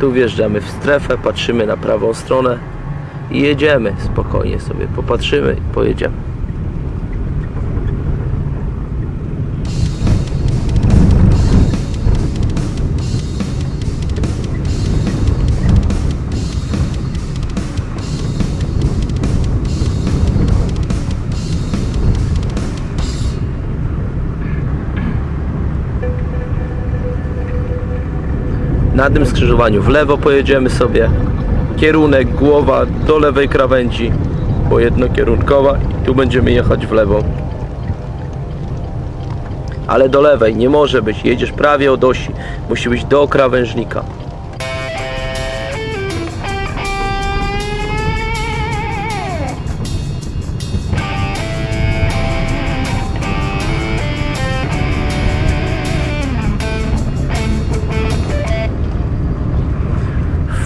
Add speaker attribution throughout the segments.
Speaker 1: Tu wjeżdżamy w strefę, patrzymy na prawą stronę i jedziemy spokojnie sobie. Popatrzymy i pojedziemy. Na tym skrzyżowaniu w lewo pojedziemy sobie. Kierunek głowa do lewej krawędzi, bo jednokierunkowa i tu będziemy jechać w lewo. Ale do lewej nie może być, jedziesz prawie od osi, musi być do krawężnika.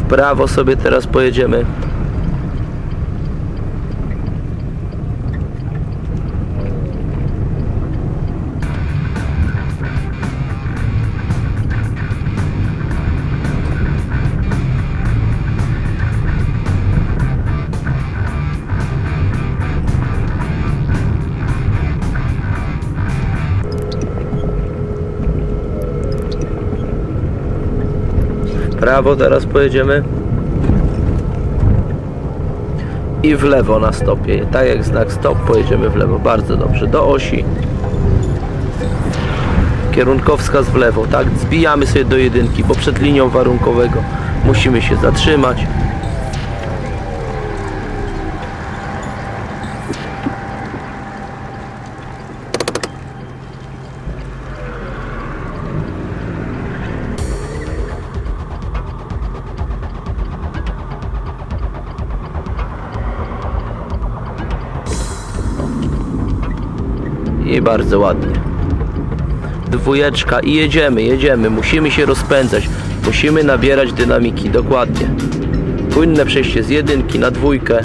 Speaker 1: Prawo sobie teraz pojedziemy. Prawo teraz pojedziemy. I w lewo na stopie. Tak jak znak stop pojedziemy w lewo. Bardzo dobrze. Do osi. Kierunkowskaz w lewo. Tak, zbijamy sobie do jedynki, bo przed linią warunkowego musimy się zatrzymać. I bardzo ładnie. Dwójeczka i jedziemy, jedziemy. Musimy się rozpędzać. Musimy nabierać dynamiki, dokładnie. Płynne przejście z jedynki na dwójkę.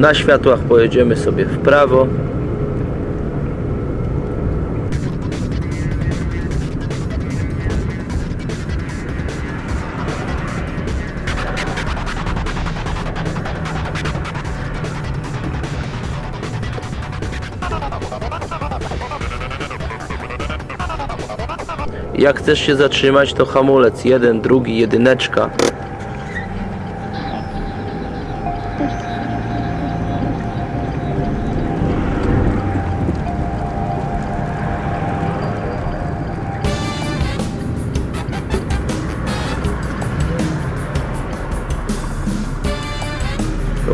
Speaker 1: Na światłach pojedziemy sobie w prawo. Jak chcesz się zatrzymać, to hamulec jeden, drugi, jedyneczka.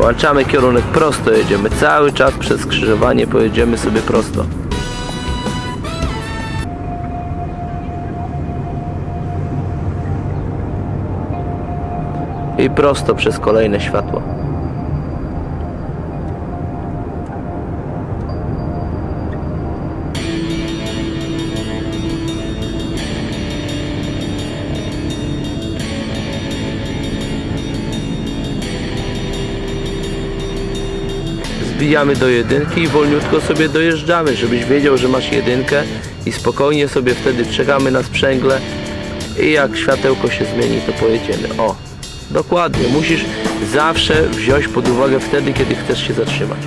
Speaker 1: Wyłączamy kierunek prosto, jedziemy cały czas przez skrzyżowanie, pojedziemy sobie prosto. I prosto przez kolejne światło. Zbijamy do jedynki i wolniutko sobie dojeżdżamy, żebyś wiedział, że masz jedynkę i spokojnie sobie wtedy czekamy na sprzęgle i jak światełko się zmieni, to pojedziemy. O, dokładnie, musisz zawsze wziąć pod uwagę wtedy, kiedy chcesz się zatrzymać.